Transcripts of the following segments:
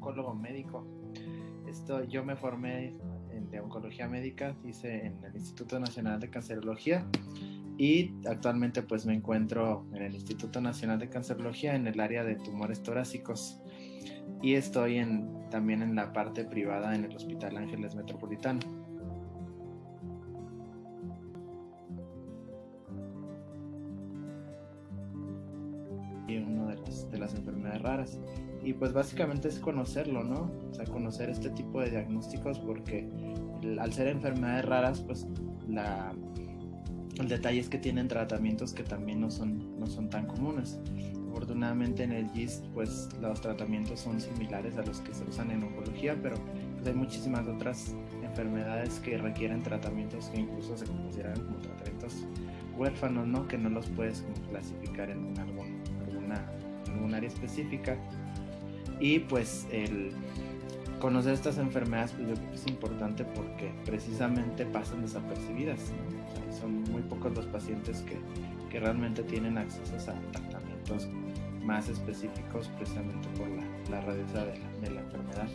oncólogo médico. Esto, yo me formé en, de oncología médica, hice en el Instituto Nacional de Cancerología y actualmente pues me encuentro en el Instituto Nacional de Cancerología en el área de tumores torácicos y estoy en, también en la parte privada en el Hospital Ángeles Metropolitano. Y una de las, de las enfermedades raras. Y pues básicamente es conocerlo, ¿no? O sea, conocer este tipo de diagnósticos porque al ser enfermedades raras, pues la, el detalle es que tienen tratamientos que también no son, no son tan comunes. Afortunadamente en el GIST pues los tratamientos son similares a los que se usan en oncología, pero pues, hay muchísimas otras enfermedades que requieren tratamientos que incluso se consideran como tratamientos huérfanos, ¿no? Que no los puedes clasificar en algún, alguna, algún área específica. Y pues el conocer estas enfermedades pues yo creo que es importante porque precisamente pasan desapercibidas. son muy pocos los pacientes que, que realmente tienen acceso a tratamientos más específicos precisamente por la, rareza de la, de la enfermedad.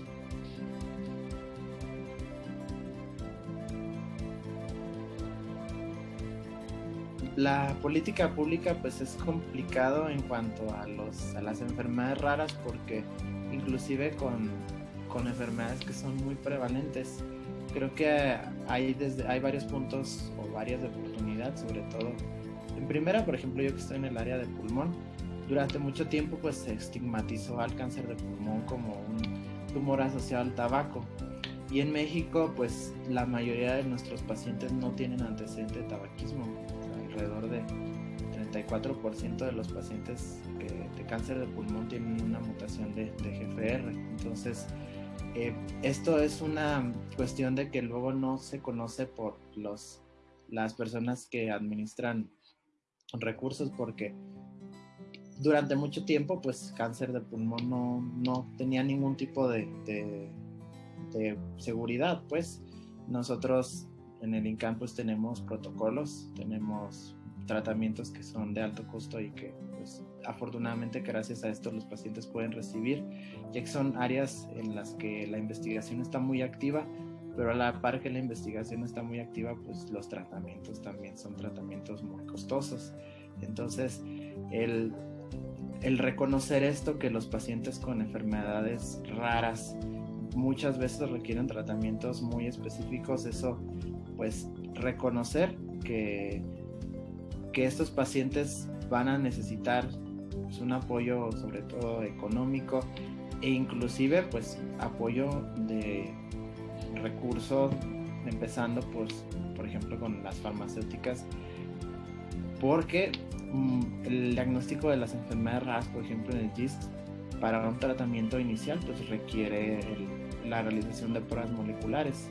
La política pública pues es complicado en cuanto a, los, a las enfermedades raras porque inclusive con, con enfermedades que son muy prevalentes creo que hay, desde, hay varios puntos o varias de oportunidad, sobre todo. En primera, por ejemplo, yo que estoy en el área de pulmón, durante mucho tiempo pues se estigmatizó al cáncer de pulmón como un tumor asociado al tabaco. Y en México pues la mayoría de nuestros pacientes no tienen antecedente de tabaquismo. alrededor de 34% de los pacientes de cáncer de pulmón tienen una mutación de, de GFR. Entonces, eh, esto es una cuestión de que luego no se conoce por los, las personas que administran recursos porque durante mucho tiempo, pues cáncer de pulmón no, no tenía ningún tipo de, de, seguridad, pues nosotros en el INCAMPUS tenemos protocolos, tenemos tratamientos que son de alto costo y que pues afortunadamente gracias a esto los pacientes pueden recibir, ya que son áreas en las que la investigación está muy activa, pero a la par que la investigación está muy activa, pues los tratamientos también son tratamientos muy costosos. Entonces, el el reconocer esto, que los pacientes con enfermedades raras muchas veces requieren tratamientos muy específicos, eso pues reconocer que, que estos pacientes van a necesitar pues, un apoyo sobre todo económico e inclusive pues apoyo de recursos empezando pues por ejemplo con las farmacéuticas porque Mm, el diagnóstico de las enfermedades raras, por ejemplo en el GIST, para un tratamiento inicial, pues requiere la realización de pruebas moleculares.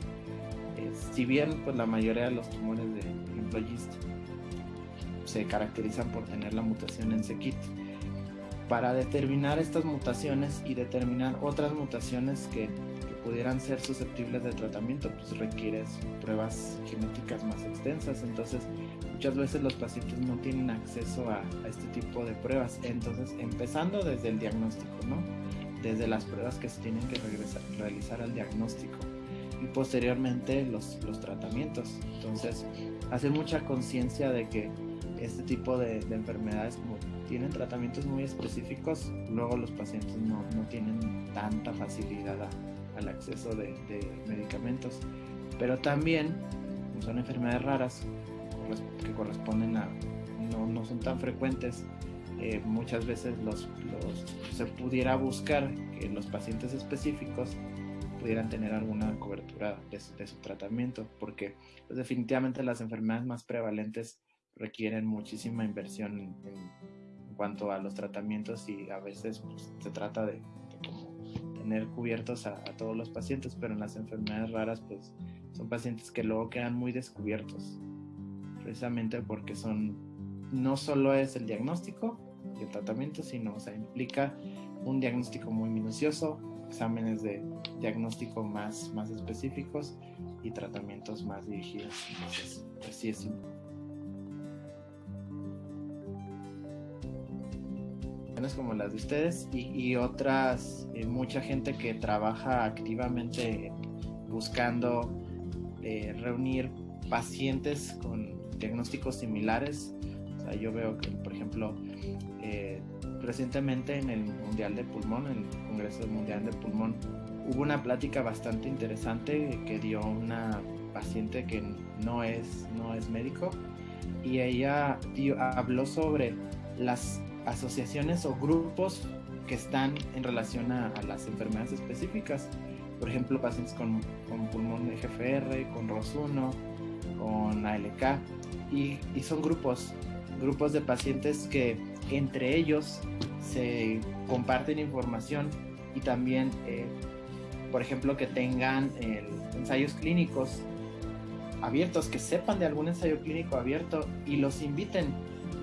si bien pues la mayoría de los tumores de, ejemplo, GIST se caracterizan por tener la mutación en SEKIT, para determinar estas mutaciones y determinar otras mutaciones que pudieran ser susceptibles de tratamiento, pues requieres pruebas genéticas más extensas. Entonces, muchas veces los pacientes no tienen acceso a, este tipo de pruebas. Entonces, empezando desde el diagnóstico, ¿no? Desde las pruebas que se tienen que realizar al diagnóstico y posteriormente los, los tratamientos. Entonces, hacer mucha conciencia de que este tipo de, enfermedades como tienen tratamientos muy específicos, luego los pacientes no, no tienen tanta facilidad a, al acceso de, medicamentos. Pero también son enfermedades raras que corresponden a, no, no son tan frecuentes. Eh, muchas veces los, se pudiera buscar que los pacientes específicos pudieran tener alguna cobertura de, su tratamiento, porque pues, definitivamente las enfermedades más prevalentes requieren muchísima inversión en, cuanto a los tratamientos y a veces pues, se trata de, tener cubiertos a, todos los pacientes, pero en las enfermedades raras, pues son pacientes que luego quedan muy descubiertos, precisamente porque son, no solo es el diagnóstico y el tratamiento, sino, o sea, implica un diagnóstico muy minucioso, exámenes de diagnóstico más, más específicos y tratamientos más dirigidos. Entonces, pues sí es como las de ustedes y, otras, eh, mucha gente que trabaja activamente buscando eh, reunir pacientes con diagnósticos similares. Yo veo que, por ejemplo, eh, recientemente en el Mundial de Pulmón, en el Congreso Mundial de Pulmón, hubo una plática bastante interesante que dio una paciente que no es, no es médico y ella habló sobre las asociaciones o grupos que están en relación a, las enfermedades específicas. Por ejemplo, pacientes con, con pulmón GFR, con ROS1, con ALK. Y, y, son grupos, grupos de pacientes que entre ellos se comparten información y también, eh, por ejemplo, que tengan ensayos clínicos abiertos, que sepan de algún ensayo clínico abierto y los inviten,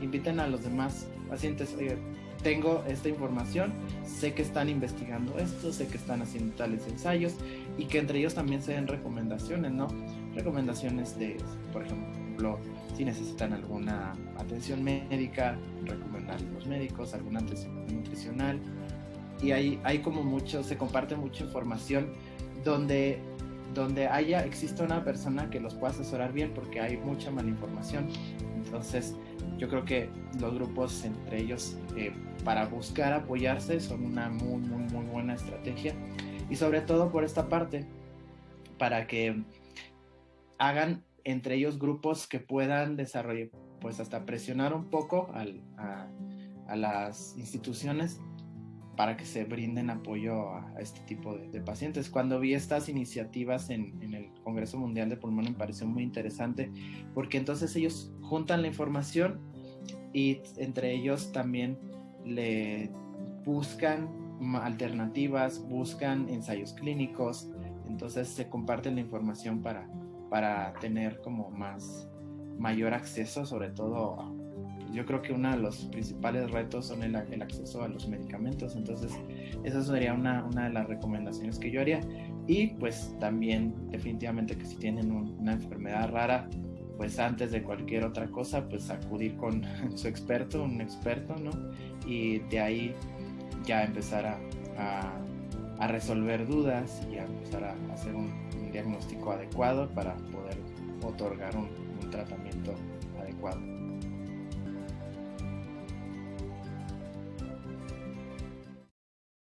inviten a los demás pacientes, oye, tengo esta información, sé que están investigando esto, sé que están haciendo tales ensayos y que entre ellos también se den recomendaciones, ¿no? Recomendaciones de, por ejemplo, si necesitan alguna atención médica, recomendar a los médicos, alguna atención nutricional. Y hay, hay como mucho, se comparte mucha información donde donde haya, exista una persona que los pueda asesorar bien porque hay mucha mala información. Entonces, yo creo que los grupos entre ellos eh, para buscar apoyarse son una muy, muy, muy buena estrategia. Y sobre todo por esta parte, para que hagan entre ellos grupos que puedan desarrollar, pues hasta presionar un poco a, a las instituciones para que se brinden apoyo a, este tipo de, pacientes. Cuando vi estas iniciativas en, el Congreso Mundial de Pulmón me pareció muy interesante porque entonces ellos juntan la información y entre ellos también le buscan alternativas, buscan ensayos clínicos, entonces se comparten la información para, para tener como más mayor acceso sobre todo yo creo que uno de los principales retos son el, acceso a los medicamentos, entonces esa sería una, una, de las recomendaciones que yo haría. Y pues también definitivamente que si tienen una enfermedad rara, pues antes de cualquier otra cosa, pues acudir con su experto, un experto, ¿no? Y de ahí ya empezar a, resolver dudas y a empezar a hacer un, diagnóstico adecuado para poder otorgar un tratamiento adecuado.